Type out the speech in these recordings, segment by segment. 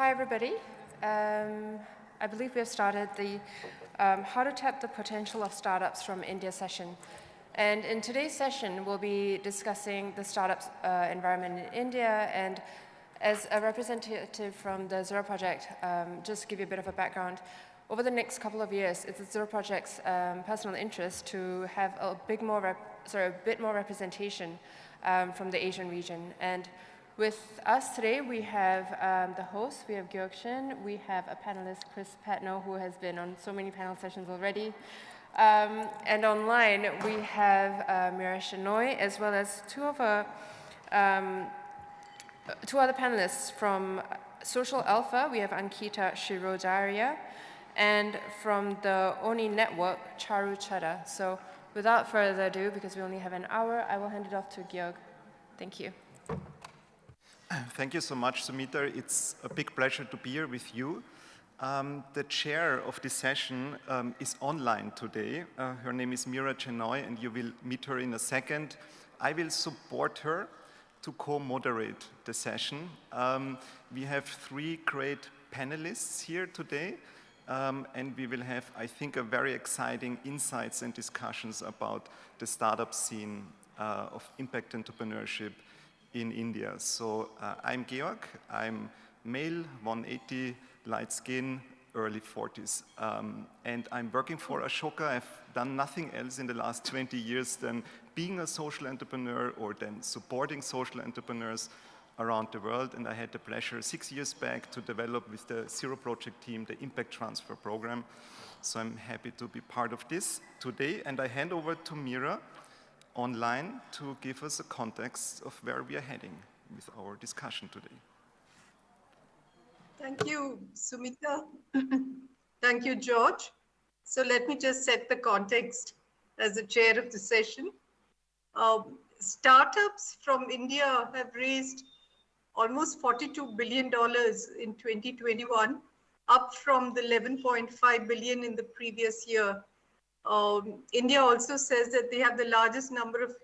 Hi, everybody. Um, I believe we have started the um, How to Tap the Potential of Startups from India session. And in today's session, we'll be discussing the startups uh, environment in India. And as a representative from the Zero Project, um, just give you a bit of a background. Over the next couple of years, it's the Zero Project's um, personal interest to have a big more sorry, a bit more representation um, from the Asian region. And with us today, we have um, the host, we have Georg Schön, we have a panelist, Chris Patnoe, who has been on so many panel sessions already. Um, and online, we have uh, Mira Shenoy, as well as two of our, um, two other panelists from Social Alpha, we have Ankita Shirodaria, and from the ONI network, Charu Chada. So without further ado, because we only have an hour, I will hand it off to Georg. Thank you. Thank you so much, Sumita. It's a big pleasure to be here with you. Um, the chair of this session um, is online today. Uh, her name is Mira Shenoy, and you will meet her in a second. I will support her to co-moderate the session. Um, we have three great panelists here today, um, and we will have, I think, a very exciting insights and discussions about the startup scene uh, of impact entrepreneurship in India. So uh, I'm Georg, I'm male, 180, light skin, early 40s. Um, and I'm working for Ashoka. I've done nothing else in the last 20 years than being a social entrepreneur or then supporting social entrepreneurs around the world. And I had the pleasure six years back to develop with the Zero Project team the Impact Transfer Program. So I'm happy to be part of this today. And I hand over to Mira, online to give us a context of where we are heading with our discussion today. Thank you, Sumita. Thank you, George. So let me just set the context as the chair of the session. Um, startups from India have raised almost $42 billion in 2021, up from the 11.5 billion in the previous year. Um, India also says that they have the largest number of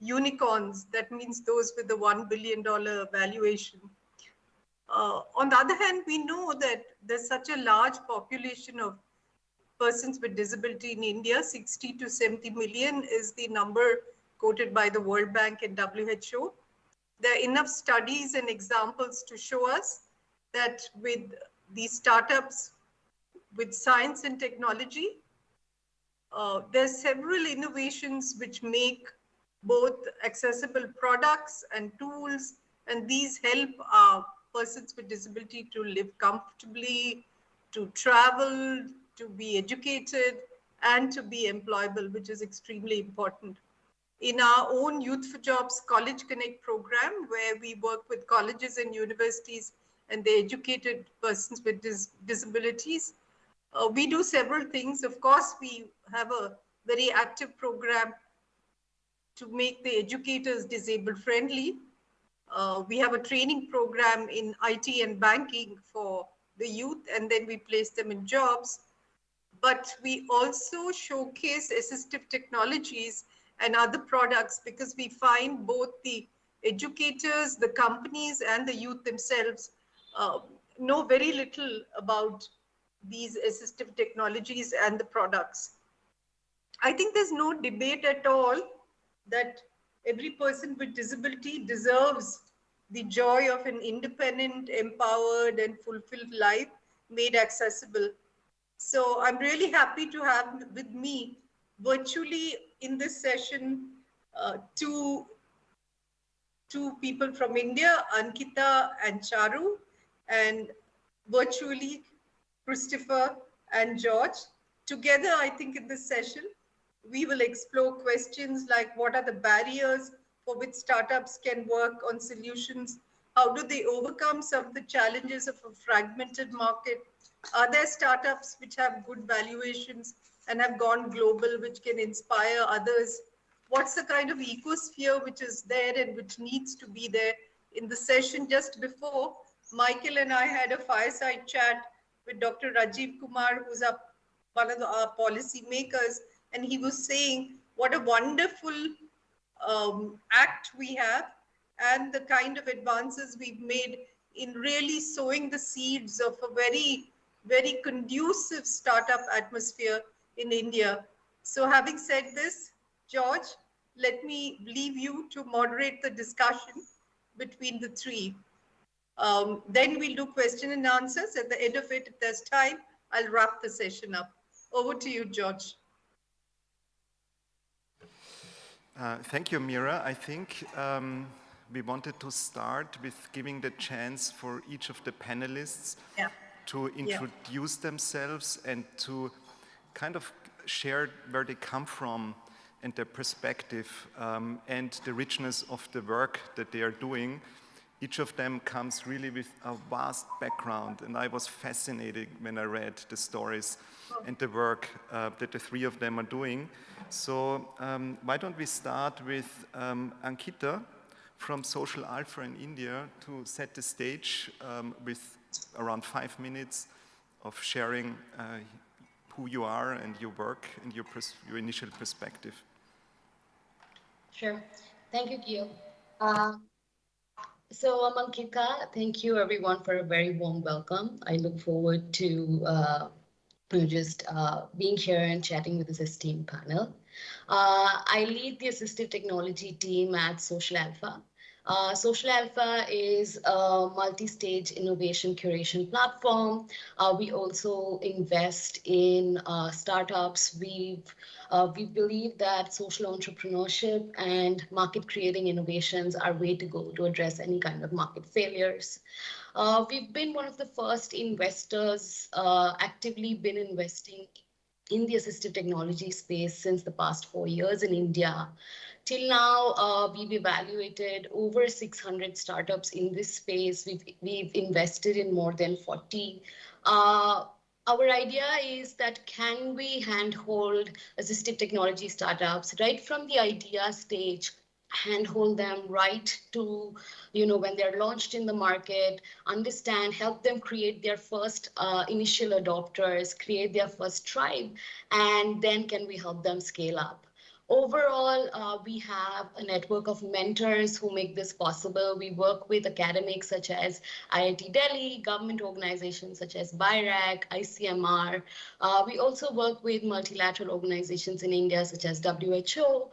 unicorns. That means those with the $1 billion valuation. Uh, on the other hand, we know that there's such a large population of persons with disability in India, 60 to 70 million is the number quoted by the World Bank and WHO. There are enough studies and examples to show us that with these startups, with science and technology, uh, there's several innovations which make both accessible products and tools, and these help uh, persons with disability to live comfortably, to travel, to be educated, and to be employable, which is extremely important. In our own Youth for Jobs College Connect program, where we work with colleges and universities and the educated persons with dis disabilities, uh, we do several things. Of course, we have a very active program to make the educators disabled friendly. Uh, we have a training program in IT and banking for the youth, and then we place them in jobs. But we also showcase assistive technologies and other products because we find both the educators, the companies, and the youth themselves uh, know very little about these assistive technologies and the products. I think there's no debate at all that every person with disability deserves the joy of an independent, empowered, and fulfilled life made accessible. So I'm really happy to have with me virtually in this session uh, two, two people from India, Ankita and Charu, and virtually Christopher and George. Together, I think in this session, we will explore questions like what are the barriers for which startups can work on solutions? How do they overcome some of the challenges of a fragmented market? Are there startups which have good valuations and have gone global, which can inspire others? What's the kind of ecosphere which is there and which needs to be there? In the session just before, Michael and I had a fireside chat with Dr. Rajiv Kumar, who's one of the, our policy makers, and he was saying what a wonderful um, act we have and the kind of advances we've made in really sowing the seeds of a very, very conducive startup atmosphere in India. So having said this, George, let me leave you to moderate the discussion between the three. Um, then we'll do question and answers. At the end of it, if there's time, I'll wrap the session up. Over to you, George. Uh, thank you, Mira. I think um, we wanted to start with giving the chance for each of the panelists yeah. to introduce yeah. themselves and to kind of share where they come from and their perspective um, and the richness of the work that they are doing. Each of them comes really with a vast background and I was fascinated when I read the stories and the work uh, that the three of them are doing. So um, why don't we start with um, Ankita from Social Alpha in India to set the stage um, with around five minutes of sharing uh, who you are and your work and your, your initial perspective. Sure. Thank you, Gio. Uh, so I'm Thank you everyone for a very warm welcome. I look forward to uh, just uh, being here and chatting with this esteemed panel. Uh, I lead the assistive technology team at Social Alpha. Uh, Social Alpha is a multi-stage innovation curation platform. Uh, we also invest in uh, startups. We've, uh, we believe that social entrepreneurship and market creating innovations are way to go to address any kind of market failures. Uh, we've been one of the first investors, uh, actively been investing in the assistive technology space since the past four years in India. Till now, uh, we've evaluated over 600 startups in this space. We've, we've invested in more than 40. Uh, our idea is that can we handhold assistive technology startups right from the idea stage handhold them right to you know when they're launched in the market understand help them create their first uh, initial adopters create their first tribe and then can we help them scale up Overall, uh, we have a network of mentors who make this possible. We work with academics such as IIT Delhi, government organizations such as BIRAC, ICMR. Uh, we also work with multilateral organizations in India such as WHO,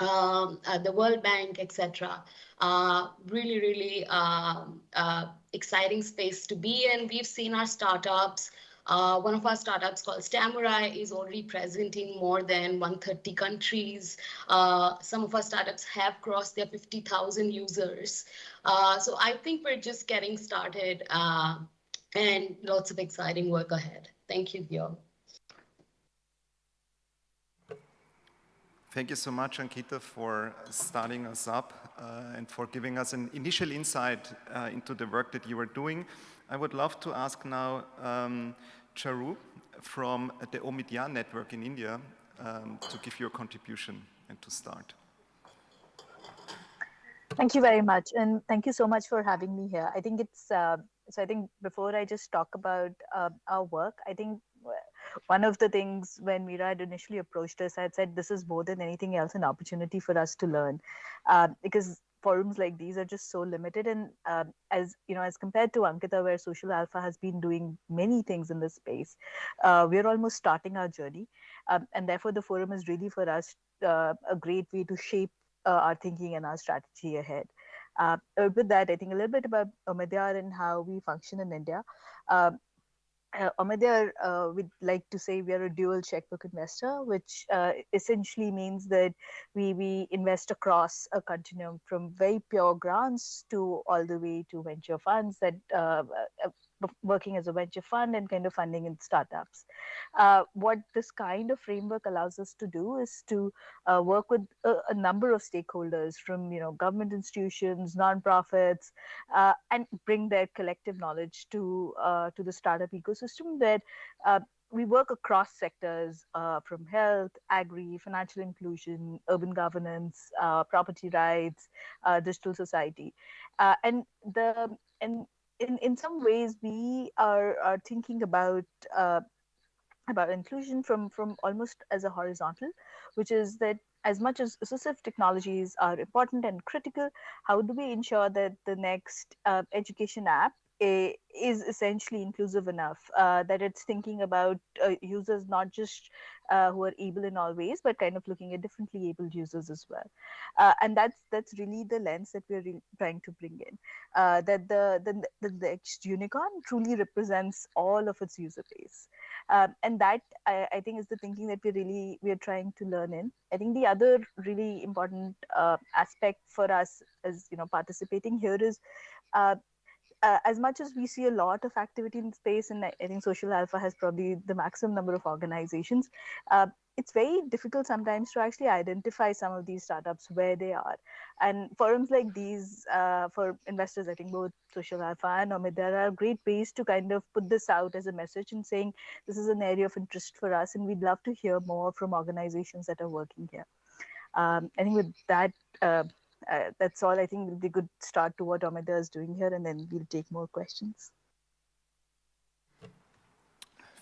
um, uh, the World Bank, etc. Uh, really, really um, uh, exciting space to be in. We've seen our startups uh, one of our startups called Stamurai is already present in more than 130 countries. Uh, some of our startups have crossed their 50,000 users. Uh, so I think we're just getting started uh, and lots of exciting work ahead. Thank you, Gio. Thank you so much, Ankita, for starting us up uh, and for giving us an initial insight uh, into the work that you are doing. I would love to ask now um, Charu from the Omidyar network in India um, to give your contribution and to start. Thank you very much. And thank you so much for having me here. I think it's, uh, so I think before I just talk about uh, our work, I think one of the things when Mira had initially approached us, I had said, this is more than anything else an opportunity for us to learn. Uh, because forums like these are just so limited. And uh, as you know as compared to ankita where social alpha has been doing many things in this space uh, we're almost starting our journey. Um, and therefore the forum is really for us uh, a great way to shape uh, our thinking and our strategy ahead. Uh, with that i think a little bit about omidyar and how we function in india. Um, uh, uh, we'd like to say we are a dual checkbook investor, which uh, essentially means that we, we invest across a continuum from very pure grants to all the way to venture funds that uh, uh working as a venture fund and kind of funding in startups. Uh, what this kind of framework allows us to do is to uh, work with a, a, number of stakeholders from you know government institutions, nonprofits, uh, and bring their collective knowledge to uh, to the startup ecosystem that uh, we work across sectors uh, from health, agri, financial inclusion, urban governance, uh, property rights, uh, digital society, and the and in, in some ways we are, are thinking about uh, about inclusion from from almost as a horizontal which is that as much as assistive technologies are important and critical, how do we ensure that the next uh, education app is essentially inclusive enough uh, that it's thinking about uh, users not just uh, who are able in all ways, but kind of looking at differently abled users as well. Uh, and that's that's really the lens that we're trying to bring in. Uh, that the, the the next unicorn truly represents all of its user base, um, and that I, I, think is the thinking that we really we are trying to learn in. I think the other really important uh, aspect for us as you know participating here is uh, as much as we see a lot of activity in space, and I think Social Alpha has probably the maximum number of organizations, uh, it's very difficult sometimes to actually identify some of these startups where they are. And forums like these uh, for investors, I think both Social Alpha and Omidyar are great ways to kind of put this out as a message and saying this is an area of interest for us, and we'd love to hear more from organizations that are working here. Um, I think with that, uh, that's all I think will be a good start to what Amida is doing here, and then we'll take more questions.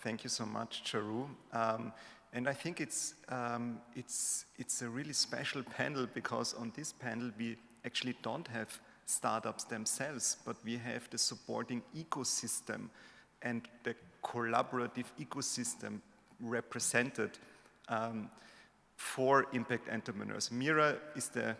Thank you so much, Charu. Um, and I think it's, um, it's, it's a really special panel because on this panel we actually don't have startups themselves, but we have the supporting ecosystem and the collaborative ecosystem represented um, for impact entrepreneurs. Mira is the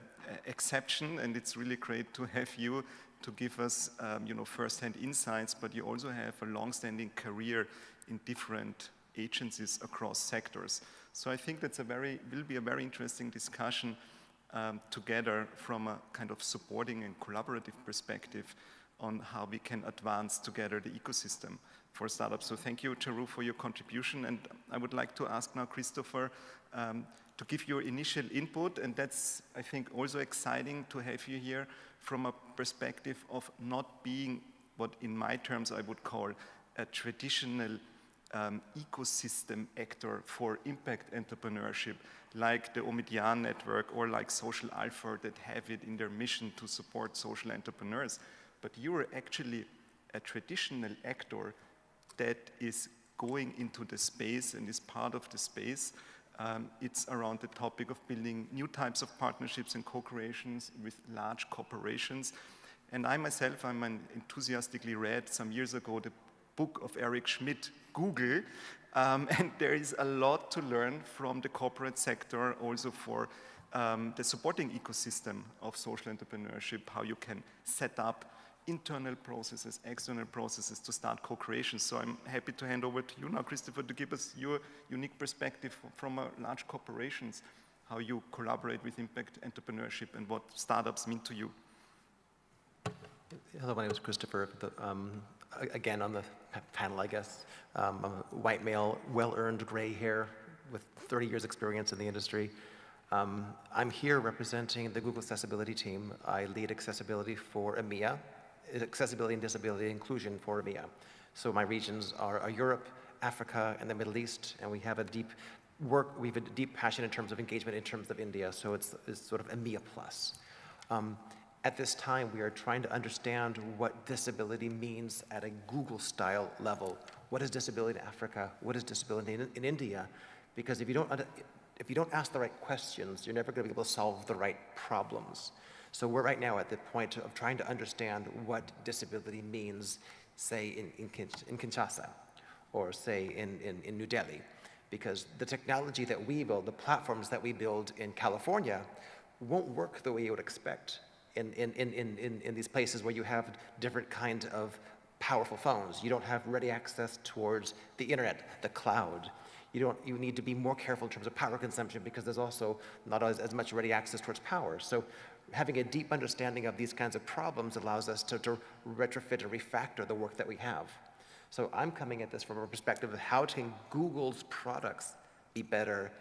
exception, and it's really great to have you to give us, um, you know, first-hand insights, but you also have a long-standing career in different agencies across sectors. So I think that's a very, will be a very interesting discussion um, together from a kind of supporting and collaborative perspective on how we can advance together the ecosystem for startups. So thank you, Charu, for your contribution. And I would like to ask now Christopher um, to give your initial input. And that's, I think, also exciting to have you here from a perspective of not being what in my terms I would call a traditional um, ecosystem actor for impact entrepreneurship like the Omidyar network or like Social Alpha that have it in their mission to support social entrepreneurs. But you are actually a traditional actor that is going into the space and is part of the space um, it's around the topic of building new types of partnerships and co-creations with large corporations. And I myself, I'm enthusiastically read some years ago the book of Eric Schmidt, Google, um, and there is a lot to learn from the corporate sector also for um, the supporting ecosystem of social entrepreneurship, how you can set up internal processes, external processes to start co-creation. So I'm happy to hand over to you now, Christopher, to give us your unique perspective from large corporations, how you collaborate with impact entrepreneurship and what startups mean to you. Hello, my name is Christopher. Um, again, on the panel, I guess. Um, I'm a white male, well-earned gray hair with 30 years experience in the industry. Um, I'm here representing the Google Accessibility team. I lead accessibility for EMEA, accessibility and disability inclusion for EMEA. So my regions are, are, Europe, Africa, and the Middle East, and we have a deep work, we have a deep passion in terms of engagement in terms of India, so it's, it's sort of EMEA plus. Um, at this time, we are trying to understand what disability means at a Google-style level. What is disability in Africa? What is disability in, in India? Because if you, don't, if you don't ask the right questions, you're never going to be able to solve the right problems. So we're right now at the point of trying to understand what disability means, say, in, in, in Kinshasa, or say, in, in, in New Delhi. Because the technology that we build, the platforms that we build in California, won't work the way you would expect in, in, in, in, in these places where you have different kind of powerful phones. You don't have ready access towards the internet, the cloud. You, don't, you need to be more careful in terms of power consumption because there's also not as, as much ready access towards power. So having a deep understanding of these kinds of problems allows us to, to retrofit and refactor the work that we have. So I'm coming at this from a perspective of how can Google's products be better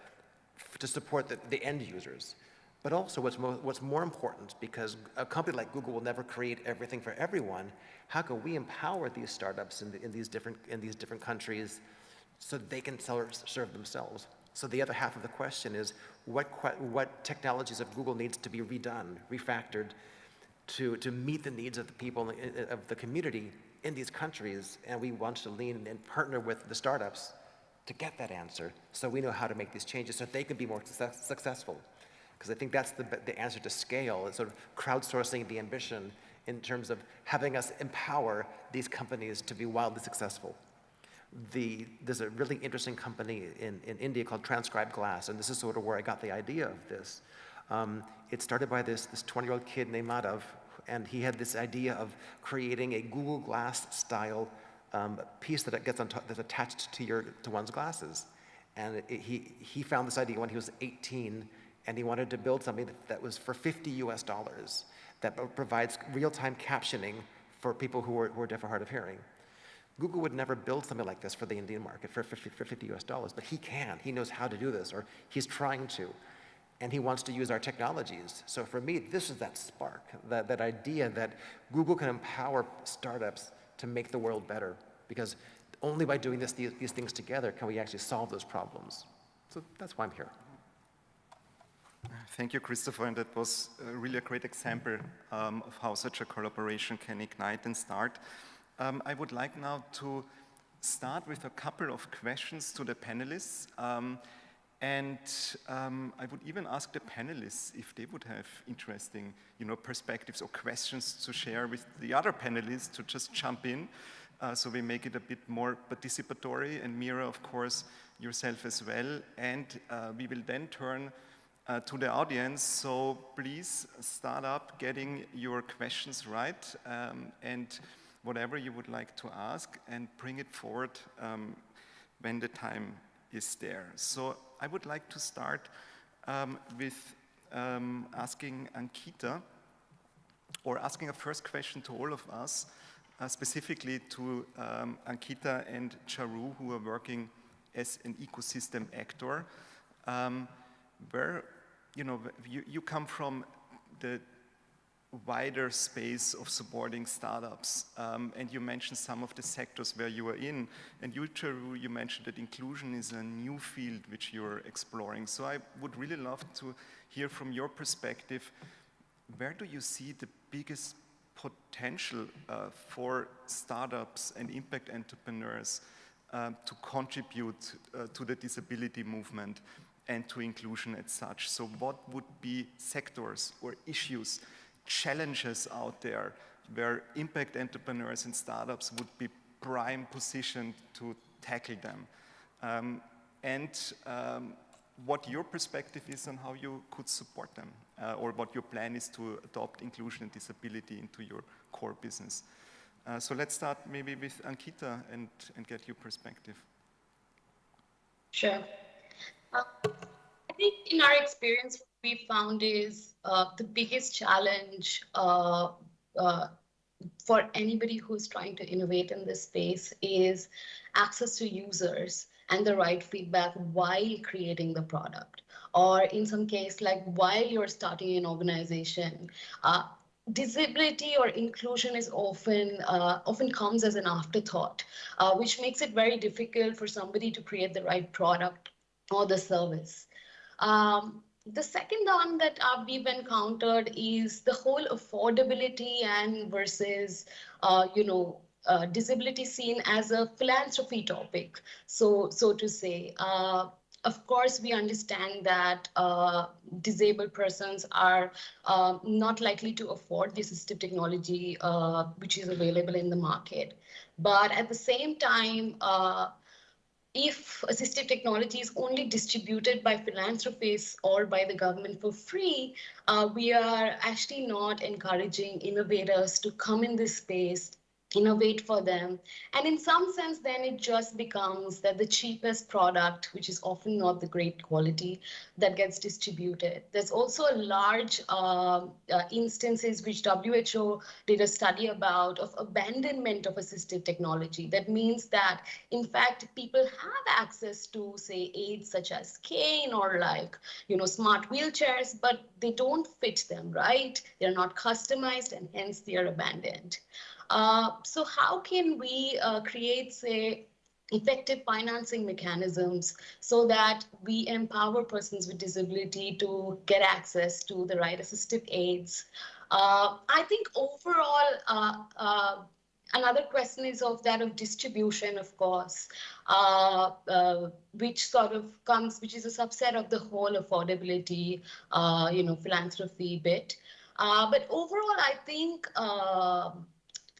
to support the, the end users. But also what's, mo what's more important, because a company like Google will never create everything for everyone, how can we empower these startups in, the, in, these, different, in these different countries so they can serve themselves? So the other half of the question is, what, what technologies of Google needs to be redone, refactored, to, to meet the needs of the people, uh, uh, of the community in these countries, and we want to lean and partner with the startups to get that answer so we know how to make these changes so they can be more success, successful. because I think that's the, the answer to scale, is sort of crowdsourcing the ambition in terms of having us empower these companies to be wildly successful. The, there's a really interesting company in, in India called Transcribe Glass, and this is sort of where I got the idea of this. Um, it started by this 20-year-old kid named Madhav, and he had this idea of creating a Google Glass style um, piece that gets on that's attached to, your, to one's glasses. And it, he, he found this idea when he was 18, and he wanted to build something that, that was for 50 US dollars that provides real-time captioning for people who are, who are deaf or hard of hearing. Google would never build something like this for the Indian market for 50, for 50 US dollars, but he can. He knows how to do this, or he's trying to. And he wants to use our technologies. So for me, this is that spark, that, that idea that Google can empower startups to make the world better, because only by doing this, these, these things together can we actually solve those problems. So that's why I'm here. Thank you, Christopher, and that was uh, really a great example um, of how such a collaboration can ignite and start. Um, I would like now to start with a couple of questions to the panelists. Um, and um, I would even ask the panelists if they would have interesting you know, perspectives or questions to share with the other panelists to just jump in. Uh, so we make it a bit more participatory and Mira, of course, yourself as well. And uh, we will then turn uh, to the audience. So please start up getting your questions right um, and whatever you would like to ask and bring it forward um, when the time is there. So I would like to start um, with um, asking Ankita or asking a first question to all of us, uh, specifically to um, Ankita and Charu who are working as an ecosystem actor. Um, where you know, you, you come from the wider space of supporting startups. Um, and you mentioned some of the sectors where you are in. And you, Charu, you mentioned that inclusion is a new field which you're exploring. So I would really love to hear from your perspective, where do you see the biggest potential uh, for startups and impact entrepreneurs uh, to contribute uh, to the disability movement? and to inclusion as such. So what would be sectors or issues, challenges out there where impact entrepreneurs and startups would be prime positioned to tackle them? Um, and um, what your perspective is on how you could support them, uh, or what your plan is to adopt inclusion and disability into your core business. Uh, so let's start maybe with Ankita and, and get your perspective. Sure. Uh, I think in our experience, we found is uh, the biggest challenge uh, uh, for anybody who's trying to innovate in this space is access to users and the right feedback while creating the product. Or in some case, like while you're starting an organization, uh, disability or inclusion is often uh, often comes as an afterthought, uh, which makes it very difficult for somebody to create the right product or the service. Um, the second one that uh, we've encountered is the whole affordability and versus, uh, you know, uh, disability seen as a philanthropy topic, so so to say. Uh, of course, we understand that uh, disabled persons are uh, not likely to afford the assistive technology which is available in the market. But at the same time, if assistive technology is only distributed by philanthropists or by the government for free, uh, we are actually not encouraging innovators to come in this space innovate for them. And in some sense, then it just becomes that the cheapest product, which is often not the great quality, that gets distributed. There's also a large uh, uh, instances which WHO did a study about of abandonment of assistive technology. That means that, in fact, people have access to, say, aids such as cane or like, you know, smart wheelchairs, but they don't fit them, right? They're not customized and hence they are abandoned. Uh, so how can we uh, create, say, effective financing mechanisms so that we empower persons with disability to get access to the right assistive aids. Uh, I think overall, uh, uh, another question is of that of distribution, of course, uh, uh, which sort of comes, which is a subset of the whole affordability, uh, you know, philanthropy bit. But overall, I think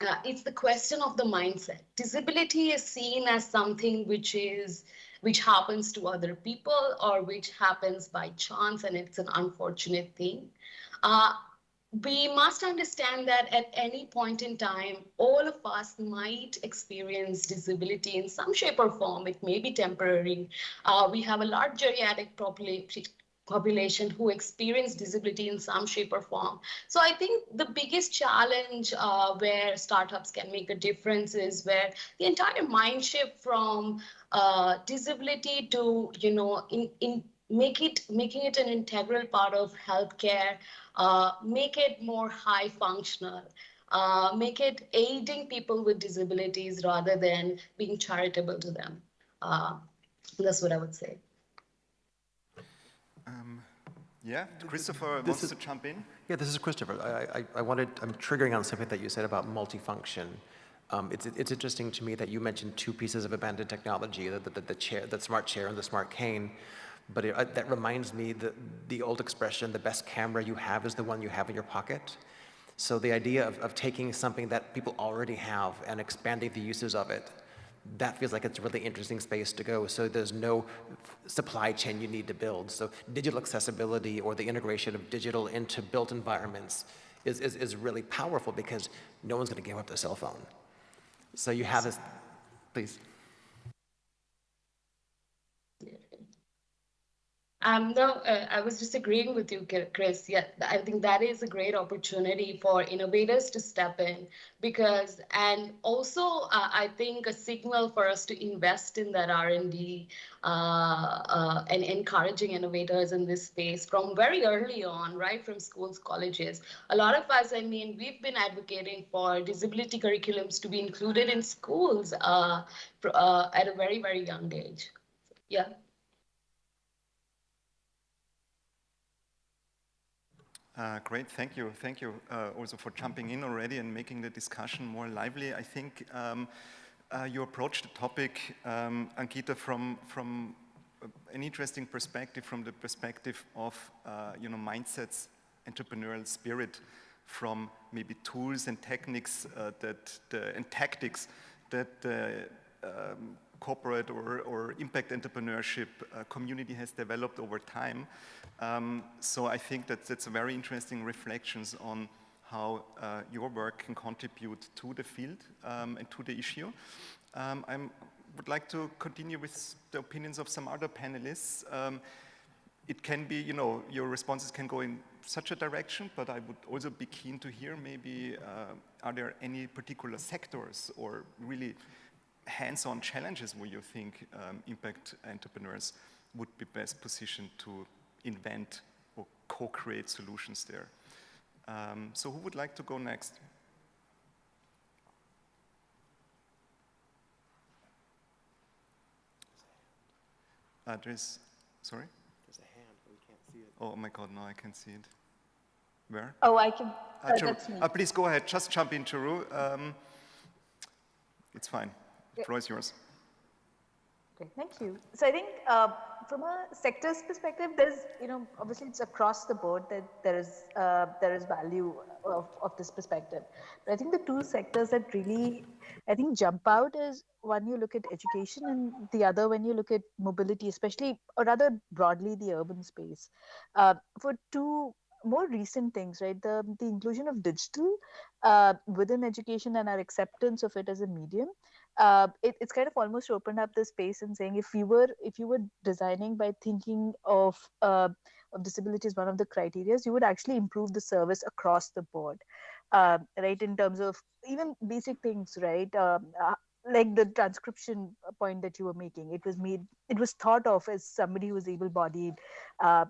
uh, it's the question of the mindset. Disability is seen as something which is which happens to other people or which happens by chance, and it's an unfortunate thing. Uh, we must understand that at any point in time, all of us might experience disability in some shape or form. It may be temporary. Uh, we have a large geriatric population population who experience disability in some shape or form. So I think the biggest challenge uh, where startups can make a difference is where the entire mind shift from uh, disability to, you know, in, in make it making it an integral part of healthcare, uh, make it more high functional. Uh, make it aiding people with disabilities rather than being charitable to them. Uh, that's what I would say. Um, yeah, Christopher this wants is, to jump in. Yeah, this is Christopher. I, I, I, wanted, I'm triggering on something that you said about multifunction. Um, it's, it's interesting to me that you mentioned two pieces of abandoned technology, the, the, the, chair, the smart chair and the smart cane. But it, uh, that reminds me that the old expression, the best camera you have is the one you have in your pocket. So the idea of, of taking something that people already have and expanding the uses of it that feels like it's a really interesting space to go. So there's no supply chain you need to build. So digital accessibility or the integration of digital into built environments is, is, is really powerful because no one's going to give up their cell phone. So you have this, please. Um, no, uh, I was just agreeing with you, Chris. Yeah, I think that is a great opportunity for innovators to step in because, and also uh, I think a signal for us to invest in that R&D uh, uh, and encouraging innovators in this space from very early on, right from schools, colleges. A lot of us, I mean, we've been advocating for disability curriculums to be included in schools uh, uh, at a very, very young age. Yeah. Uh, great, thank you. Thank you uh, also for jumping in already and making the discussion more lively. I think um, uh, you approached the topic, um, Ankita, from, from an interesting perspective, from the perspective of, uh, you know, mindsets, entrepreneurial spirit, from maybe tools and techniques uh, that, the, and tactics that the um, corporate or, or impact entrepreneurship uh, community has developed over time. Um, so I think that that's a very interesting reflections on how uh, your work can contribute to the field um, and to the issue. Um, I would like to continue with the opinions of some other panelists. Um, it can be, you know, your responses can go in such a direction, but I would also be keen to hear maybe, uh, are there any particular sectors or really hands-on challenges where you think um, impact entrepreneurs would be best positioned to invent or co-create solutions there. Um, so who would like to go next? Uh, there's, sorry? There's a hand, but we can't see it. Oh my God, no, I can't see it. Where? Oh, I can, uh, that's me. Uh, please go ahead, just jump in, Charu. Um, it's fine, the floor is yours. Okay, thank you. So I think uh, from a sector's perspective, there's, you know, obviously it's across the board that there is, uh, there is value of, of this perspective. But I think the two sectors that really, I think jump out is one you look at education and the other when you look at mobility, especially, or rather broadly the urban space. Uh, for two more recent things, right? The, the inclusion of digital uh, within education and our acceptance of it as a medium uh, it, it's kind of almost opened up the space and saying if you were if you were designing by thinking of uh, of disability as one of the criteria, you would actually improve the service across the board, uh, right? In terms of even basic things, right? Um, uh, like the transcription point that you were making, it was made, it was thought of as somebody who was able-bodied. Uh,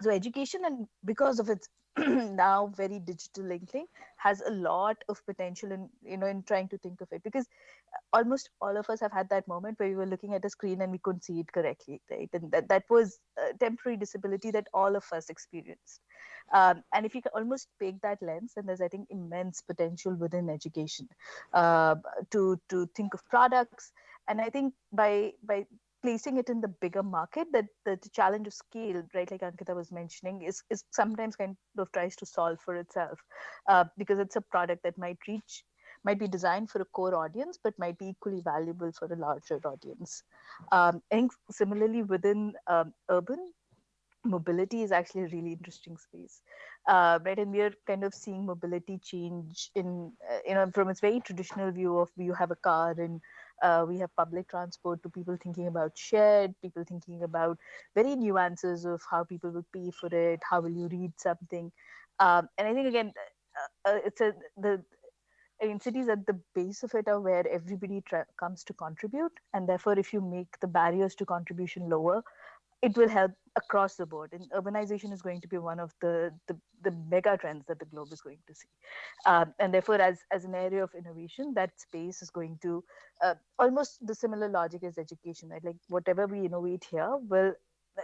so education, and because of its now very digital linking has a lot of potential in you know in trying to think of it. Because almost all of us have had that moment where we were looking at a screen and we couldn't see it correctly right? And that, that was a temporary disability that all of us experienced. Um, and if you can almost take that lens then there's i think immense potential within education uh, to to think of products. And i think by by placing it in the bigger market that the, the, challenge of scale right like ankita was mentioning is, is sometimes kind of tries to solve for itself uh, because it's a product that might reach might be designed for a core audience but might be equally valuable for a larger audience. Um, similarly within um, urban mobility is actually a really interesting space. Uh, right and we are kind of seeing mobility change in uh, you know from its very traditional view of you have a car and uh, we have public transport to people thinking about shared, people thinking about very nuances of how people will pay for it, how will you read something. Um, and I think again, uh, uh, it's a the I mean, cities at the base of it are where everybody comes to contribute, and therefore, if you make the barriers to contribution lower, it will help across the board. And urbanization is going to be one of the, the, the mega trends that the globe is going to see. Um, and therefore, as, as an area of innovation, that space is going to uh, almost the similar logic as education, right? Like whatever we innovate here will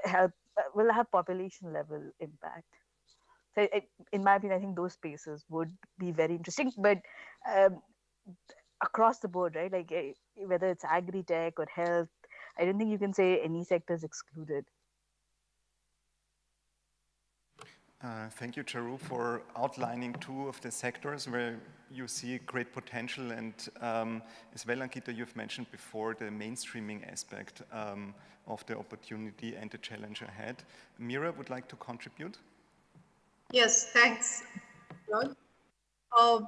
help, uh, will have population level impact. So in my opinion, I think those spaces would be very interesting, but um, across the board, right? Like eh, whether it's agri-tech or health, I don't think you can say any sector is excluded. Uh, thank you, Charu, for outlining two of the sectors where you see great potential. And um, as well, Ankita, you've mentioned before the mainstreaming aspect um, of the opportunity and the challenge ahead. Mira would like to contribute. Yes, thanks, John. Uh,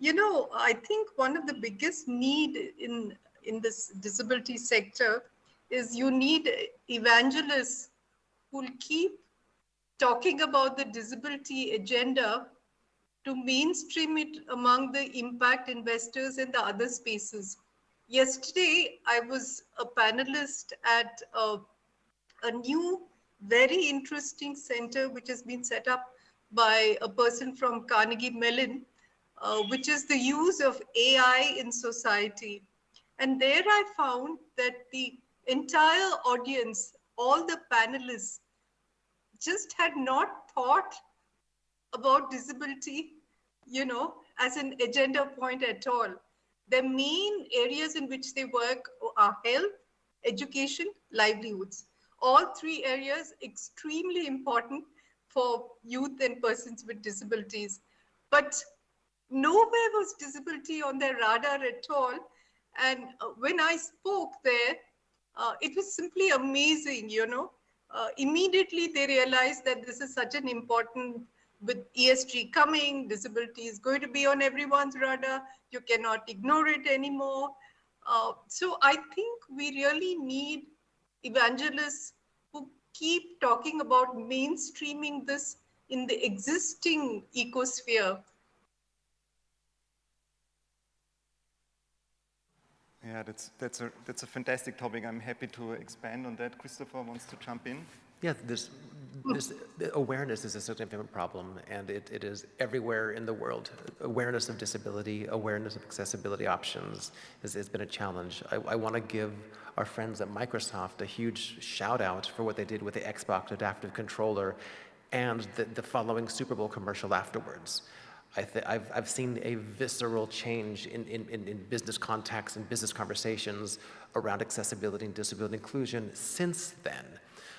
you know, I think one of the biggest need in in this disability sector is you need evangelists who'll keep talking about the disability agenda to mainstream it among the impact investors and the other spaces. Yesterday, I was a panelist at a, a new, very interesting center which has been set up by a person from Carnegie Mellon, uh, which is the use of AI in society. And there I found that the entire audience, all the panelists, just had not thought about disability, you know, as an agenda point at all. The main areas in which they work are health, education, livelihoods. All three areas extremely important for youth and persons with disabilities. But nowhere was disability on their radar at all and uh, when I spoke there, uh, it was simply amazing, you know. Uh, immediately they realized that this is such an important, with ESG coming, disability is going to be on everyone's radar. You cannot ignore it anymore. Uh, so I think we really need evangelists who keep talking about mainstreaming this in the existing ecosphere Yeah, that's, that's, a, that's a fantastic topic. I'm happy to expand on that. Christopher wants to jump in. Yeah, this, this awareness is a significant problem, and it, it is everywhere in the world. Awareness of disability, awareness of accessibility options has, has been a challenge. I, I want to give our friends at Microsoft a huge shout out for what they did with the Xbox Adaptive Controller and the, the following Super Bowl commercial afterwards. I have I've seen a visceral change in, in, in business contacts and business conversations around accessibility and disability inclusion since then.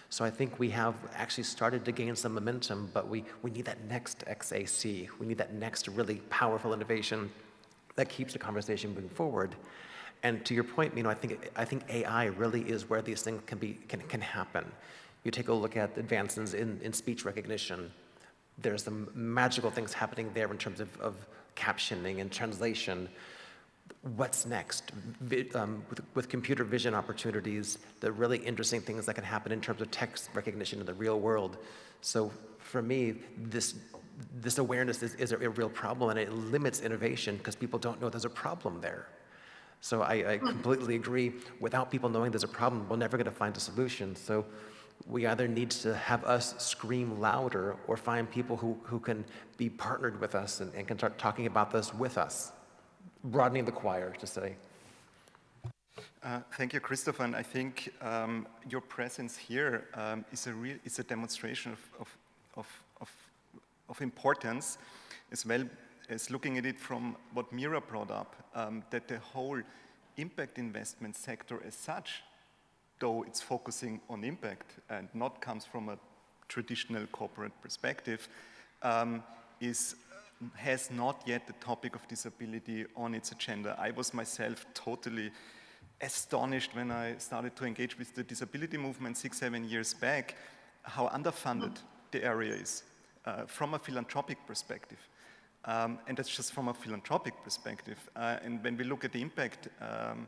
So I think we have actually started to gain some momentum, but we, we need that next XAC. We need that next really powerful innovation that keeps the conversation moving forward. And to your point, you know, I think, I think AI really is where these things can, be, can, can happen. You take a look at advances in, in speech recognition, there's some magical things happening there in terms of, of captioning and translation. What's next? Um, with, with, computer vision opportunities, the really interesting things that can happen in terms of text recognition in the real world. So for me, this, this awareness is, is a, a real problem and it limits innovation because people don't know there's a problem there. So I, I completely agree. Without people knowing there's a problem, we're never going to find a solution. So we either need to have us scream louder or find people who, who can be partnered with us and, and can start talking about this with us, broadening the choir, to say. Uh, thank you, Christopher. And I think um, your presence here um, is a real is a demonstration of, of, of, of, importance, as well as looking at it from what Mira brought up, um, that the whole impact investment sector as such, though it's focusing on impact and not comes from a traditional corporate perspective, um, is has not yet the topic of disability on its agenda. I was myself totally astonished when I started to engage with the disability movement six, seven years back, how underfunded the area is uh, from a philanthropic perspective. Um, and that's just from a philanthropic perspective. Uh, and when we look at the impact um,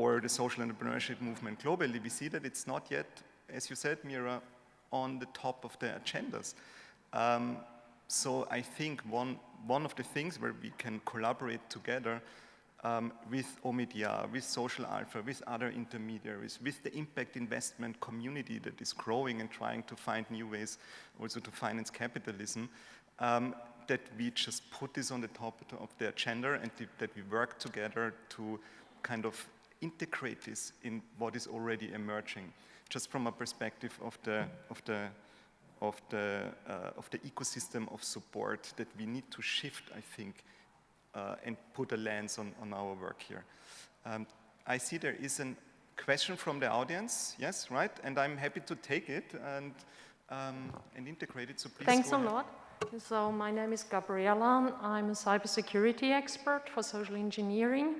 or the social entrepreneurship movement globally, we see that it's not yet, as you said, Mira, on the top of the agendas. Um, so I think one, one of the things where we can collaborate together um, with Omidyar, with Social Alpha, with other intermediaries, with the impact investment community that is growing and trying to find new ways also to finance capitalism, um, that we just put this on the top of the agenda and that we work together to kind of integrate this in what is already emerging, just from a perspective of the, of the of the, uh, of the ecosystem of support that we need to shift, I think, uh, and put a lens on, on our work here. Um, I see there is a question from the audience, yes, right? And I'm happy to take it and, um, and integrate it, so please Thanks a lot. So my name is Gabriela. I'm a cybersecurity expert for social engineering.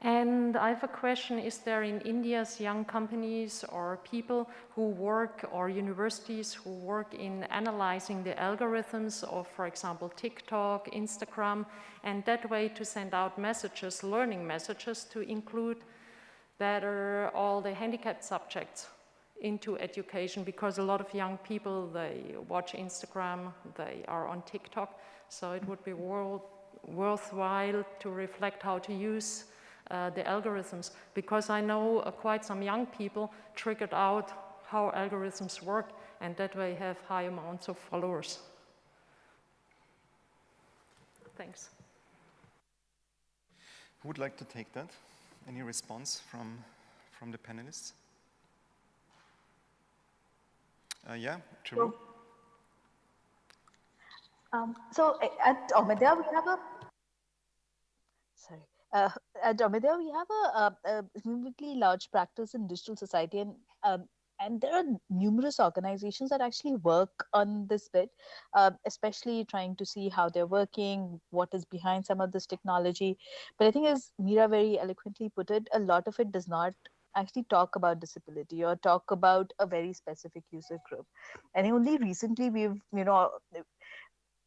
And I have a question, is there in India's young companies or people who work or universities who work in analyzing the algorithms of, for example, TikTok, Instagram, and that way to send out messages, learning messages to include better all the handicapped subjects into education? Because a lot of young people, they watch Instagram, they are on TikTok, so it would be world, worthwhile to reflect how to use uh, the algorithms because I know uh, quite some young people triggered out how algorithms work and that way have high amounts of followers. Thanks. Who would like to take that? Any response from, from the panelists? Uh, yeah, Charu? Um, so at Omidyar, we have a sorry. Uh, at Omidyar, we have a, a, a large practice in digital society, and um, and there are numerous organizations that actually work on this bit, uh, especially trying to see how they're working, what is behind some of this technology. But I think, as Mira very eloquently put it, a lot of it does not actually talk about disability or talk about a very specific user group. And only recently we've, you know,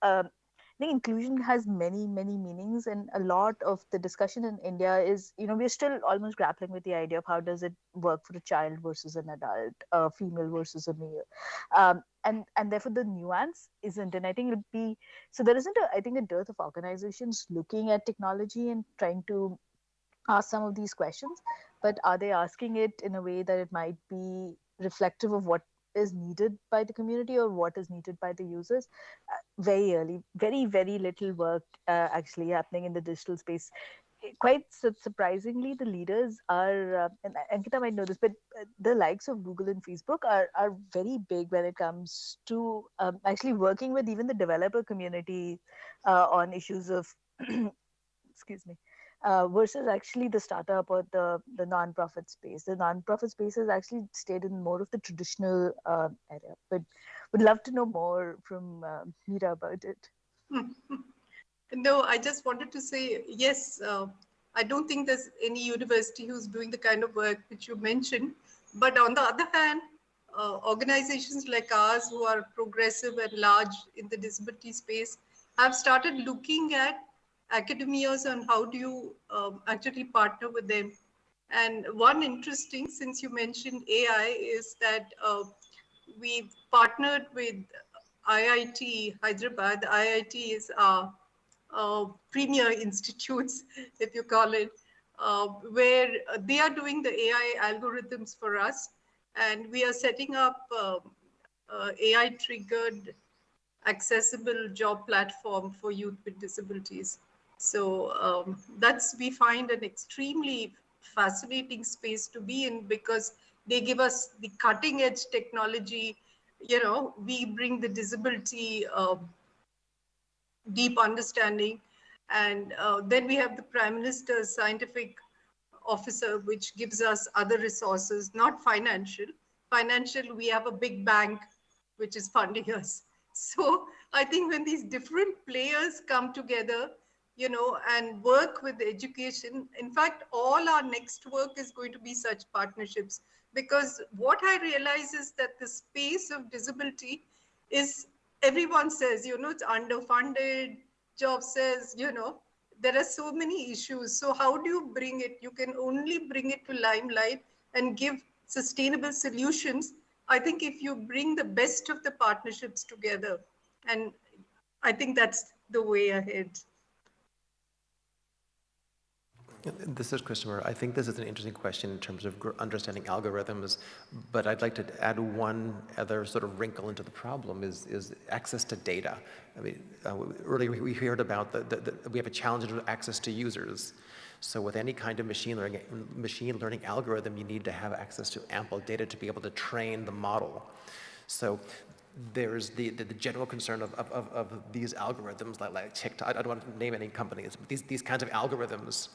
uh, I think inclusion has many, many meanings, and a lot of the discussion in India is, you know, we're still almost grappling with the idea of how does it work for a child versus an adult, a female versus a male, um, and and therefore the nuance isn't. And I think it'd be so there isn't, a, I think, a dearth of organizations looking at technology and trying to ask some of these questions, but are they asking it in a way that it might be reflective of what is needed by the community or what is needed by the users. Uh, very early very very little work uh, actually happening in the digital space. Quite su- surprisingly the leaders are uh, and ankita might know this but uh, the likes of google and facebook are, are very big when it comes to um, actually working with even the developer community uh, on issues of excuse me uh, versus actually the startup or the the non-profit space. The non-profit space has actually stayed in more of the traditional uh, area, but would love to know more from uh, Mira about it. no, I just wanted to say yes. Uh, I don't think there's any university who's doing the kind of work which you mentioned. But on the other hand, uh, organizations like ours who are progressive and large in the disability space have started looking at academias on how do you um, actually partner with them. And one interesting, since you mentioned AI, is that uh, we partnered with IIT Hyderabad. IIT is our uh, premier institutes, if you call it, uh, where they are doing the AI algorithms for us. And we are setting up uh, uh, AI-triggered accessible job platform for youth with disabilities. So um, that's, we find an extremely fascinating space to be in because they give us the cutting edge technology. You know, we bring the disability uh, deep understanding. And uh, then we have the Prime Minister's scientific officer, which gives us other resources, not financial. Financial, we have a big bank which is funding us. So I think when these different players come together, you know, and work with education, in fact, all our next work is going to be such partnerships because what I realize is that the space of disability is, everyone says, you know, it's underfunded, job says, you know, there are so many issues. So how do you bring it? You can only bring it to limelight and give sustainable solutions. I think if you bring the best of the partnerships together, and I think that's the way ahead. This is Christopher. I think this is an interesting question in terms of understanding algorithms, but I'd like to add one other sort of wrinkle into the problem is, is access to data. I mean, uh, earlier we heard about the, we have a challenge with access to users. So with any kind of machine learning, machine learning algorithm, you need to have access to ample data to be able to train the model. So there's the, the, the, general concern of, of, of, these algorithms like, like TikTok, I don't want to name any companies, but these, these kinds of algorithms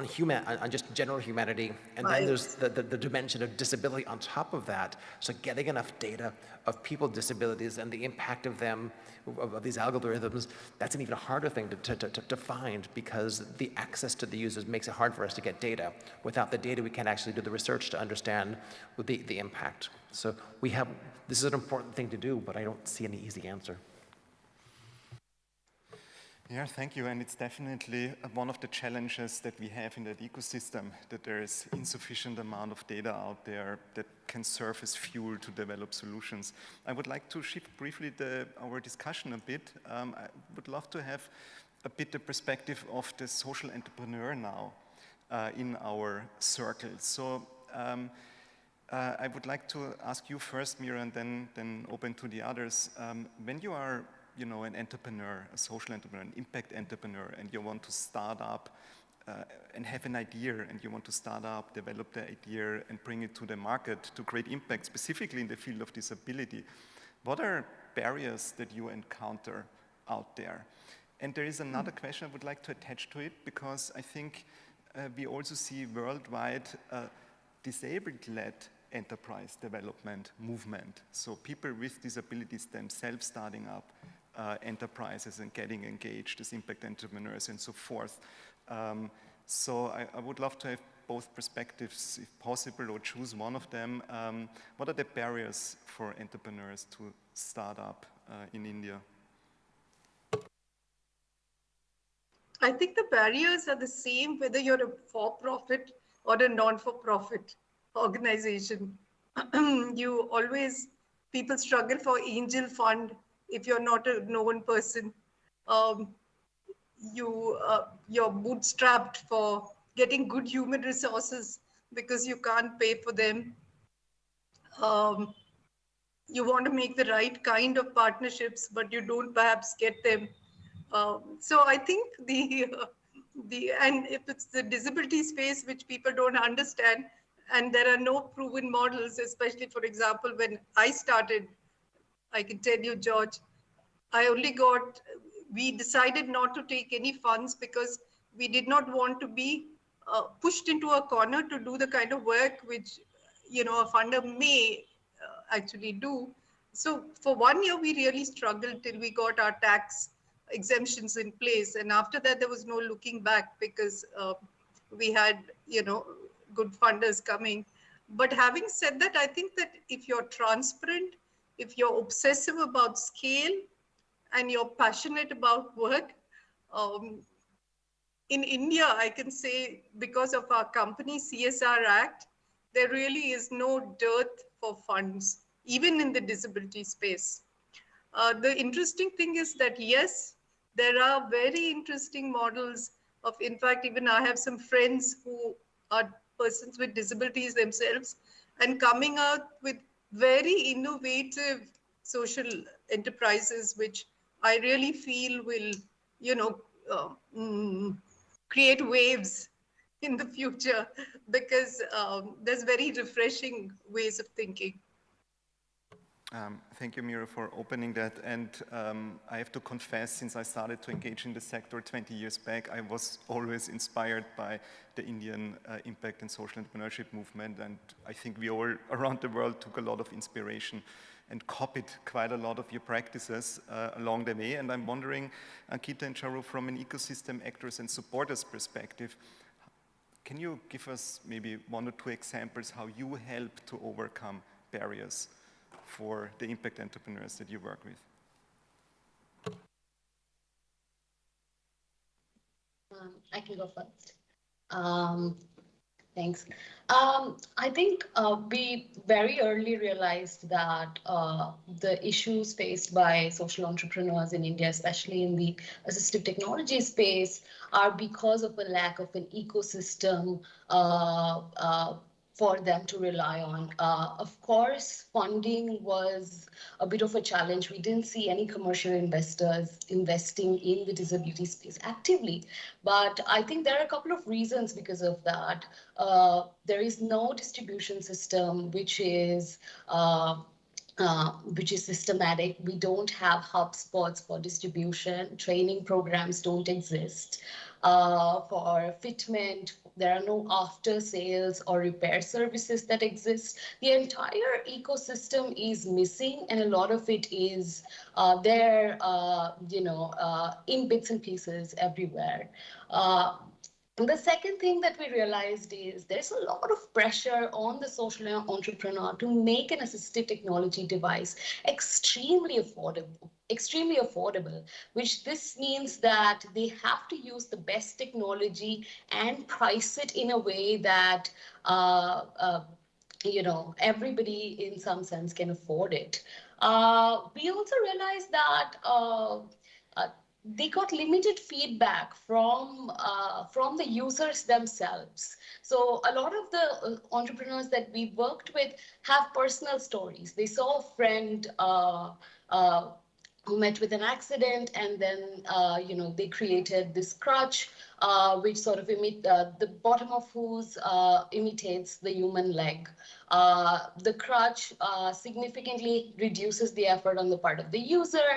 on human, on just general humanity, and right. then there's the, the, the, dimension of disability on top of that. So getting enough data of people with disabilities and the impact of them, of, of these algorithms, that's an even harder thing to, to, to, to, find because the access to the users makes it hard for us to get data. Without the data, we can't actually do the research to understand the, the impact. So we have, this is an important thing to do, but I don't see any easy answer. Yeah, thank you. And it's definitely one of the challenges that we have in that ecosystem, that there is insufficient amount of data out there that can serve as fuel to develop solutions. I would like to shift briefly the, our discussion a bit. Um, I would love to have a bit the perspective of the social entrepreneur now uh, in our circle. So um, uh, I would like to ask you first, Mira, and then, then open to the others. Um, when you are you know, an entrepreneur, a social entrepreneur, an impact entrepreneur, and you want to start up uh, and have an idea, and you want to start up, develop the idea, and bring it to the market to create impact, specifically in the field of disability, what are barriers that you encounter out there? And there is another question I would like to attach to it, because I think uh, we also see worldwide uh, disabled-led enterprise development movement. So people with disabilities themselves starting up, uh, enterprises and getting engaged as impact entrepreneurs and so forth. Um, so I, I, would love to have both perspectives, if possible, or choose one of them. Um, what are the barriers for entrepreneurs to start up uh, in India? I think the barriers are the same whether you're a for-profit or a non-for-profit organization. you always, people struggle for angel fund if you're not a known person. Um, you, uh, you're bootstrapped for getting good human resources because you can't pay for them. Um, you want to make the right kind of partnerships, but you don't perhaps get them. Um, so I think the, uh, the, and if it's the disability space, which people don't understand, and there are no proven models, especially, for example, when I started I can tell you, George, I only got, we decided not to take any funds because we did not want to be uh, pushed into a corner to do the kind of work which, you know, a funder may uh, actually do. So for one year, we really struggled till we got our tax exemptions in place. And after that, there was no looking back because uh, we had, you know, good funders coming. But having said that, I think that if you're transparent if you're obsessive about scale and you're passionate about work, um, in India, I can say because of our company CSR Act, there really is no dearth for funds, even in the disability space. Uh, the interesting thing is that yes, there are very interesting models of, in fact, even I have some friends who are persons with disabilities themselves, and coming out with very innovative social enterprises, which I really feel will, you know, uh, mm, create waves in the future because um, there's very refreshing ways of thinking. Um, thank you, Mira, for opening that. And um, I have to confess, since I started to engage in the sector 20 years back, I was always inspired by the Indian uh, impact and social entrepreneurship movement. And I think we all around the world took a lot of inspiration and copied quite a lot of your practices uh, along the way. And I'm wondering, Ankita and Charu, from an ecosystem actors and supporters perspective, can you give us maybe one or two examples how you help to overcome barriers for the impact entrepreneurs that you work with? Um, I can go first. Um, thanks. Um, I think uh, we very early realized that uh, the issues faced by social entrepreneurs in India, especially in the assistive technology space, are because of a lack of an ecosystem uh, uh for them to rely on. Uh, of course, funding was a bit of a challenge. We didn't see any commercial investors investing in the disability space actively. But I think there are a couple of reasons because of that. Uh, there is no distribution system which is uh, uh, which is systematic. We don't have hub spots for distribution. Training programs don't exist. Uh, for fitment, there are no after sales or repair services that exist. The entire ecosystem is missing and a lot of it is uh, there, uh, you know, uh, in bits and pieces everywhere. The second thing that we realized is there's a lot of pressure on the social entrepreneur to make an assistive technology device extremely affordable extremely affordable, which this means that they have to use the best technology and price it in a way that uh, uh, you know everybody in some sense can afford it. Uh, we also realized that uh, they got limited feedback from uh, from the users themselves. So a lot of the uh, entrepreneurs that we worked with have personal stories. They saw a friend uh, uh who met with an accident and then uh, you know they created this crutch uh, which sort of imit uh, the bottom of whose uh, imitates the human leg uh, the crutch uh, significantly reduces the effort on the part of the user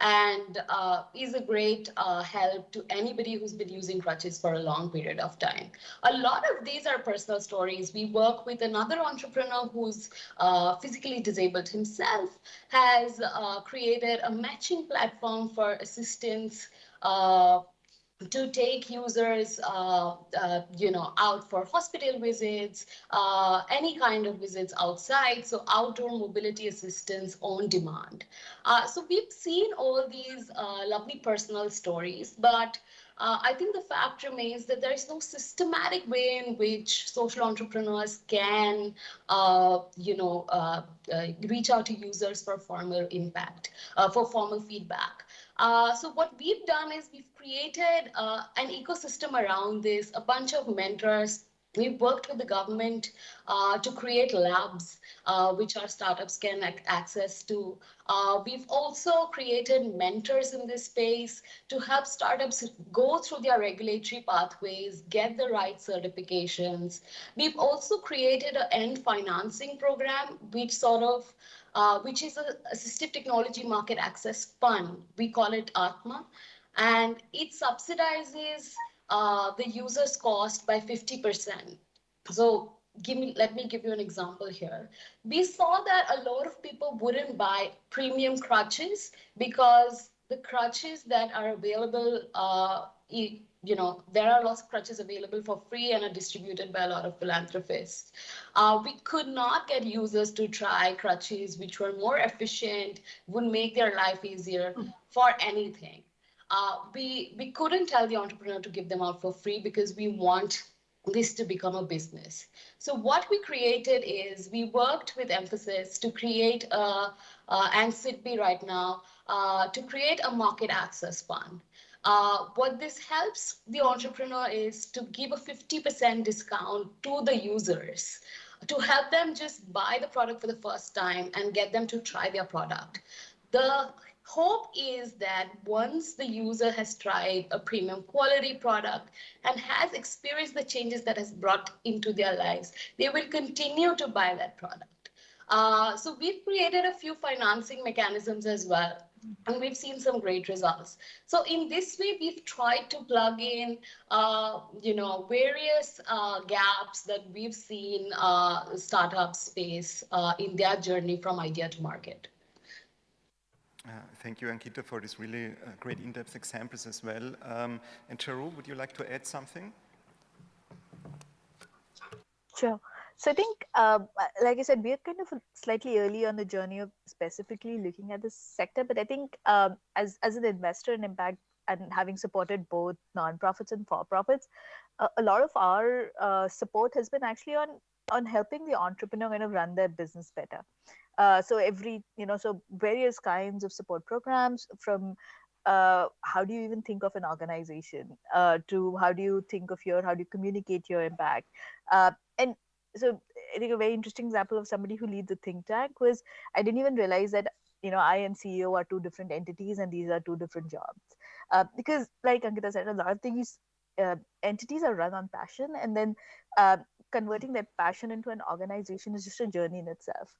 and uh, is a great uh, help to anybody who's been using crutches for a long period of time. A lot of these are personal stories. We work with another entrepreneur who's uh, physically disabled himself, has uh, created a matching platform for assistance to take users, uh, uh, you know, out for hospital visits, uh, any kind of visits outside. So outdoor mobility assistance on demand. Uh, so we've seen all these uh, lovely personal stories, but uh, I think the fact remains that there is no systematic way in which social entrepreneurs can, you know, reach out to users for formal impact, for formal feedback. Uh, so what we've done is we've created uh, an ecosystem around this, a bunch of mentors. We've worked with the government uh, to create labs, uh, which our startups can access to. Uh, we've also created mentors in this space to help startups go through their regulatory pathways, get the right certifications. We've also created an end financing program, which sort of uh, which is a assistive technology market access fund. We call it ATMA, and it subsidizes uh, the user's cost by 50%. So give me, let me give you an example here. We saw that a lot of people wouldn't buy premium crutches because the crutches that are available uh, you know, there are lots of crutches available for free and are distributed by a lot of philanthropists. Uh, we could not get users to try crutches which were more efficient, would make their life easier mm. for anything. Uh, we, we couldn't tell the entrepreneur to give them out for free because we want this to become a business. So what we created is we worked with emphasis to create a, uh, and SIDBI right now, uh, to create a market access fund. Uh, what this helps the entrepreneur is to give a 50% discount to the users to help them just buy the product for the first time and get them to try their product. The hope is that once the user has tried a premium quality product and has experienced the changes that has brought into their lives, they will continue to buy that product. Uh, so we've created a few financing mechanisms as well and we've seen some great results. So in this way, we've tried to plug in, uh, you know, various uh, gaps that we've seen uh, startup space uh, in their journey from idea to market. Uh, thank you, Ankita, for these really uh, great in-depth examples as well. Um, and Charu, would you like to add something? Sure. So I think, uh, like I said, we are kind of slightly early on the journey of specifically looking at this sector. But I think um, as, as an investor in impact and having supported both nonprofits and for-profits, uh, a lot of our uh, support has been actually on on helping the entrepreneur kind of run their business better. Uh, so every, you know, so various kinds of support programs from uh, how do you even think of an organization uh, to how do you think of your how do you communicate your impact uh, and so I think a very interesting example of somebody who leads a think tank was I didn't even realize that you know I and CEO are two different entities and these are two different jobs. Uh, because like Ankita said a lot of things uh, entities are run on passion and then uh, converting their passion into an organization is just a journey in itself.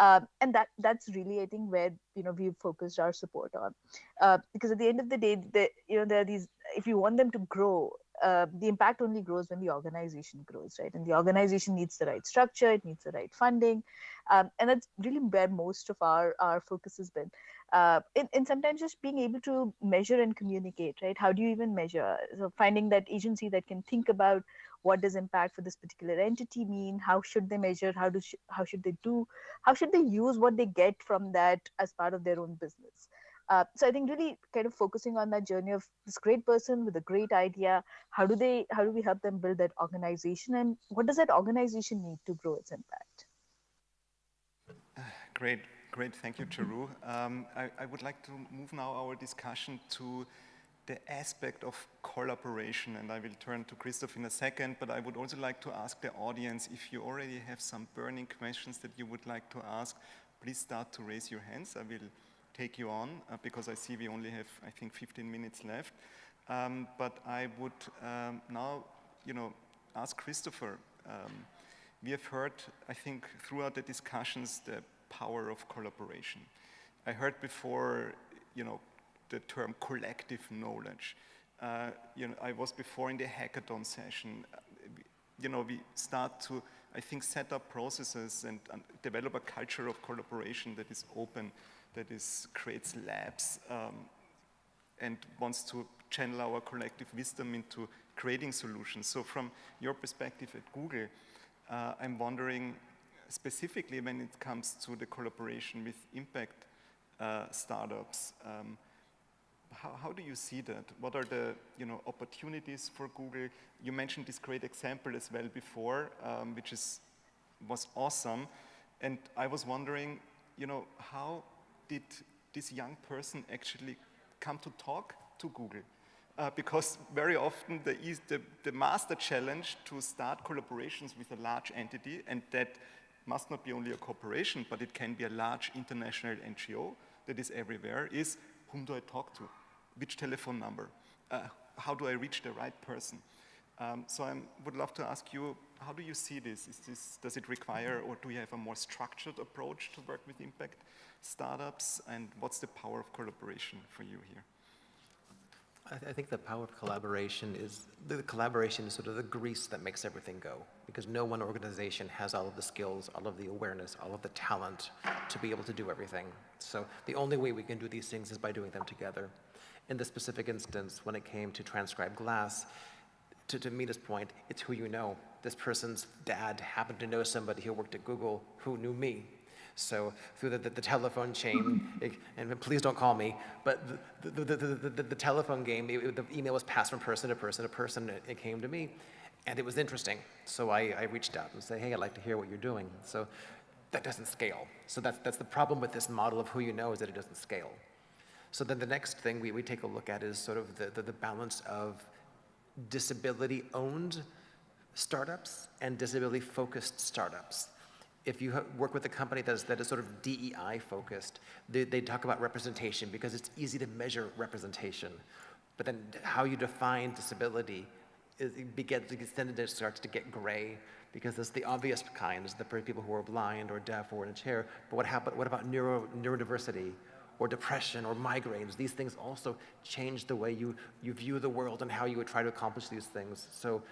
Um, and that that's really i think where you know we've focused our support on. Uh, because at the end of the day the, you know there are these if you want them to grow uh, the impact only grows when the organization grows, right? And the organization needs the right structure, it needs the right funding, um, and that's really where most of our our focus has been. Uh, and, sometimes just being able to measure and communicate, right? How do you even measure? So finding that agency that can think about what does impact for this particular entity mean? How should they measure? How do sh- how should they do? How should they use what they get from that as part of their own business? Uh, so I think really kind of focusing on that journey of this great person with a great idea. How do they? How do we help them build that organization, and what does that organization need to grow its impact? Great, great. Thank you, Charu. Um, I, I, would like to move now our discussion to the aspect of collaboration, and I will turn to Christoph in a second, but I would also like to ask the audience if you already have some burning questions that you would like to ask, please start to raise your hands. I will take you on uh, because I see we only have, I think, 15 minutes left. Um, but I would um, now, you know, ask Christopher. Um, we have heard, I think, throughout the discussions, the power of collaboration. I heard before, you know, the term collective knowledge. Uh, you know, I was before in the hackathon session. Uh, you know, we start to, I think, set up processes and, and develop a culture of collaboration that is open that is, creates labs um, and wants to channel our collective wisdom into creating solutions. So from your perspective at Google, uh, I'm wondering specifically when it comes to the collaboration with impact uh, startups, um, how, how, do you see that? What are the you know, opportunities for Google? You mentioned this great example as well before, um, which is, was awesome. And I was wondering, you know, how did this young person actually come to talk to Google? Uh, because very often the, the, the, master challenge to start collaborations with a large entity, and that must not be only a corporation, but it can be a large international NGO that is everywhere, is whom do I talk to? Which telephone number? Uh, how do I reach the right person? Um, so I would love to ask you, how do you see this? this? Does it require, or do you have a more structured approach to work with impact startups, and what's the power of collaboration for you here? I, th I, think the power of collaboration is, the collaboration is sort of the grease that makes everything go, because no one organization has all of the skills, all of the awareness, all of the talent to be able to do everything. So the only way we can do these things is by doing them together. In this specific instance, when it came to TranscribeGlass, to, to Mita's point, it's who you know. This person's dad happened to know somebody who worked at Google who knew me. So through the, the, the telephone chain, it, and please don't call me, but the, the, the, the telephone game, it, the email was passed from person to person to person, it, it came to me. And it was interesting. So I, I reached out and said, hey, I'd like to hear what you're doing. So that doesn't scale. So that's, that's the problem with this model of who you know is that it doesn't scale. So then the next thing we, we take a look at is sort of the, the, the balance of disability-owned startups and disability-focused startups. If you work with a company that is, that is sort of DEI focused, they, they talk about representation because it's easy to measure representation. But then how you define disability is, it begins, then it starts to get gray because it's the obvious kind, is the people who are blind or deaf or in a chair. But what, happen, what about neuro, neurodiversity or depression or migraines? These things also change the way you, you view the world and how you would try to accomplish these things. So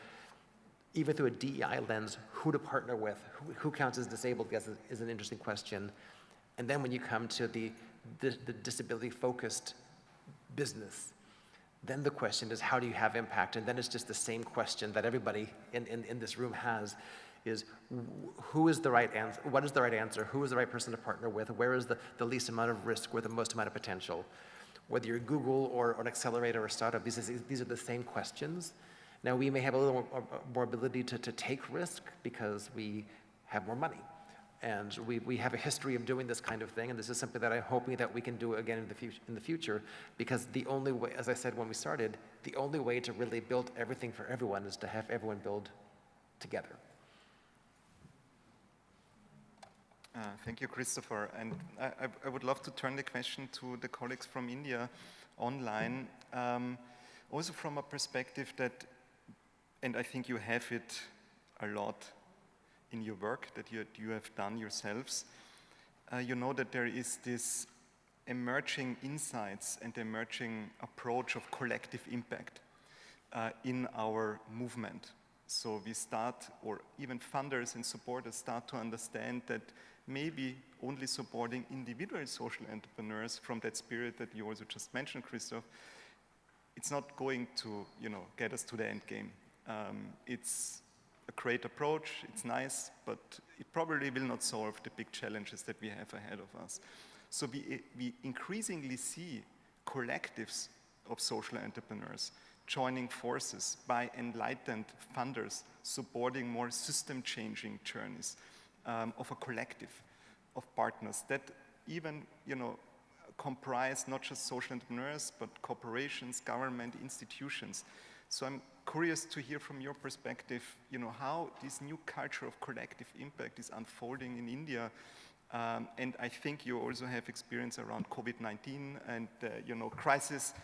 even through a DEI lens, who to partner with, who, who counts as disabled, I guess is, is, an interesting question. And then when you come to the, the, the disability-focused business, then the question is how do you have impact? And then it's just the same question that everybody in, in, in this room has, is who is the right answer, what is the right answer, who is the right person to partner with, where is the, the least amount of risk, where the most amount of potential? Whether you're Google or, or an accelerator or a startup, these, these are the same questions. Now, we may have a little more, uh, more ability to, to take risk because we have more money. And we, we have a history of doing this kind of thing, and this is something that I'm hoping that we can do again in the, future, in the future, because the only way, as I said when we started, the only way to really build everything for everyone is to have everyone build together. Uh, thank you, Christopher. And I, I, would love to turn the question to the colleagues from India online, um, also from a perspective that and I think you have it a lot in your work that you, you have done yourselves. Uh, you know that there is this emerging insights and emerging approach of collective impact uh, in our movement. So we start, or even funders and supporters start to understand that maybe only supporting individual social entrepreneurs from that spirit that you also just mentioned, Christoph, it's not going to, you know, get us to the end game. Um, it's a great approach, it's nice, but it probably will not solve the big challenges that we have ahead of us. So we, we increasingly see collectives of social entrepreneurs joining forces by enlightened funders supporting more system-changing journeys um, of a collective of partners that even, you know, comprise not just social entrepreneurs, but corporations, government, institutions. So I'm curious to hear from your perspective, you know, how this new culture of collective impact is unfolding in India. Um, and I think you also have experience around COVID-19 and, uh, you know, crisis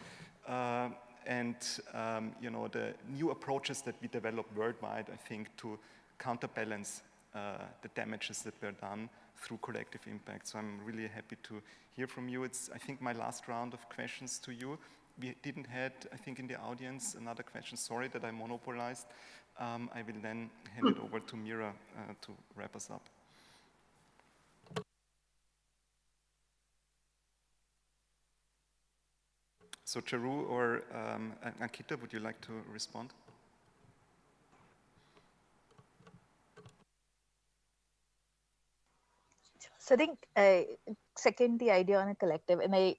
uh, and, um, you know, the new approaches that we develop worldwide, I think, to counterbalance the damages that were done through collective impact. So I'm really happy to hear from you. It's, I think, my last round of questions to you we didn't had, I think, in the audience another question. Sorry that I monopolized. Um, I will then hand it over to Mira uh, to wrap us up. So Charu or um, Ankita, would you like to respond? So I think uh, second the idea on a collective, and I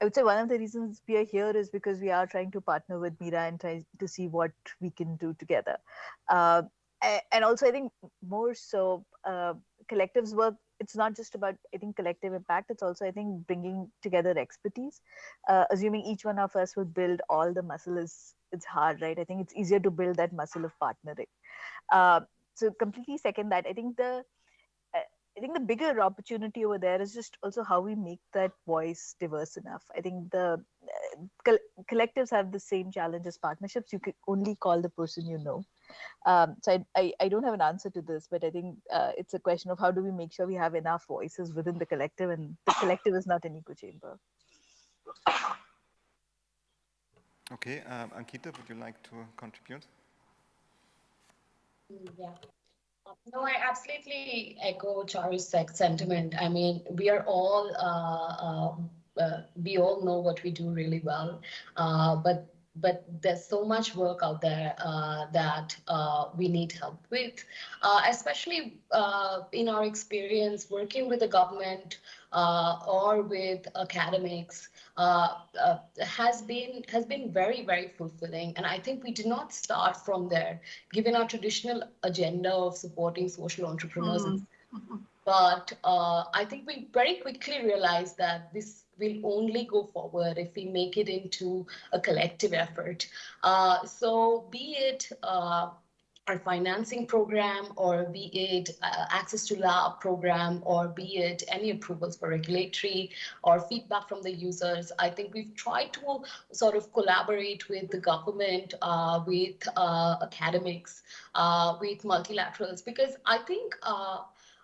I would say one of the reasons we are here is because we are trying to partner with Mira and try to see what we can do together. Uh, and also, I think more so, uh, collectives work. It's not just about I think collective impact. It's also I think bringing together expertise. Uh, assuming each one of us will build all the muscle is it's hard, right? I think it's easier to build that muscle of partnering. Uh, so completely second that. I think the I think the bigger opportunity over there is just also how we make that voice diverse enough. I think the uh, collectives have the same challenge as partnerships. You can only call the person you know. Um, so I, I, I, don't have an answer to this, but I think uh, it's a question of how do we make sure we have enough voices within the collective, and the collective is not an echo chamber. Okay, um, Ankita, would you like to contribute? Yeah. No, I absolutely echo Charu's sentiment. I mean, we are all, uh, uh, uh, we all know what we do really well, uh, but but there's so much work out there uh, that uh, we need help with, uh, especially uh, in our experience working with the government uh, or with academics uh, has been has been very very fulfilling. And I think we did not start from there, given our traditional agenda of supporting social entrepreneurs. Mm -hmm. But I think we very quickly realized that this will only go forward if we make it into a collective effort. Uh, so be it uh, our financing program or be it uh, access to lab program or be it any approvals for regulatory or feedback from the users i think we've tried to sort of collaborate with the government uh, with uh, academics uh, with multilaterals because i think uh,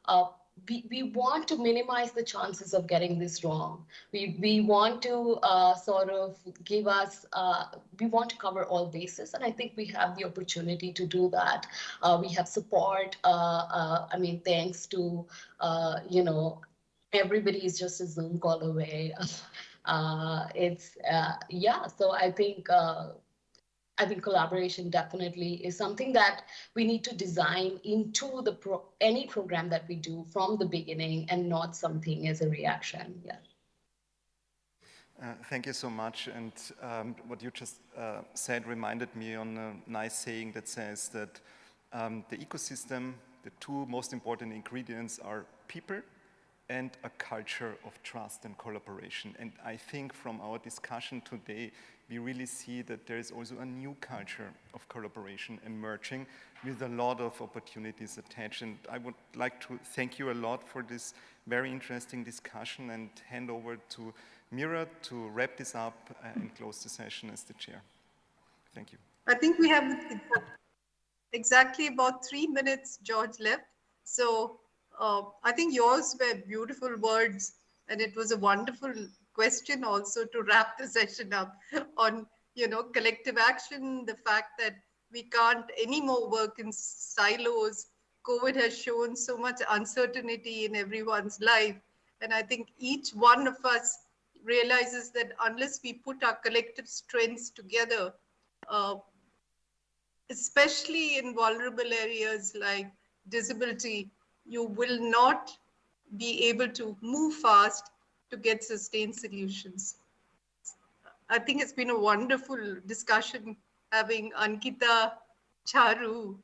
uh, we, we want to minimize the chances of getting this wrong. We, we want to uh, sort of give us, uh, we want to cover all bases, and I think we have the opportunity to do that. Uh, we have support, uh, uh, I mean, thanks to, uh, you know, everybody is just a Zoom call away. it's, yeah, so I think I think collaboration definitely is something that we need to design into the pro any program that we do from the beginning and not something as a reaction. Yeah. Uh, thank you so much. And um, what you just uh, said reminded me on a nice saying that says that um, the ecosystem, the two most important ingredients are people and a culture of trust and collaboration. And I think from our discussion today, we really see that there is also a new culture of collaboration emerging with a lot of opportunities attached. And I would like to thank you a lot for this very interesting discussion and hand over to Mira to wrap this up and close the session as the chair. Thank you. I think we have exactly about three minutes, George, left. So uh, I think yours were beautiful words and it was a wonderful question also to wrap the session up on, you know, collective action, the fact that we can't anymore work in silos. COVID has shown so much uncertainty in everyone's life. And I think each one of us realizes that unless we put our collective strengths together, uh, especially in vulnerable areas like disability, you will not be able to move fast to get sustained solutions. I think it's been a wonderful discussion having Ankita, Charu,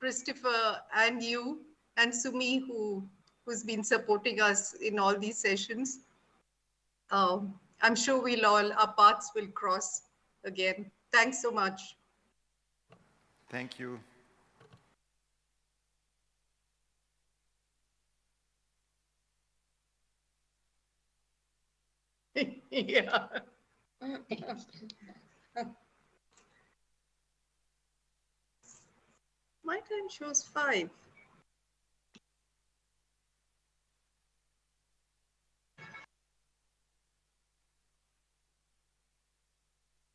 Christopher, and you, and Sumi, who, who's been supporting us in all these sessions. Um, I'm sure we'll all, our paths will cross again. Thanks so much. Thank you. Yeah. My time shows five.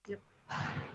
Yep.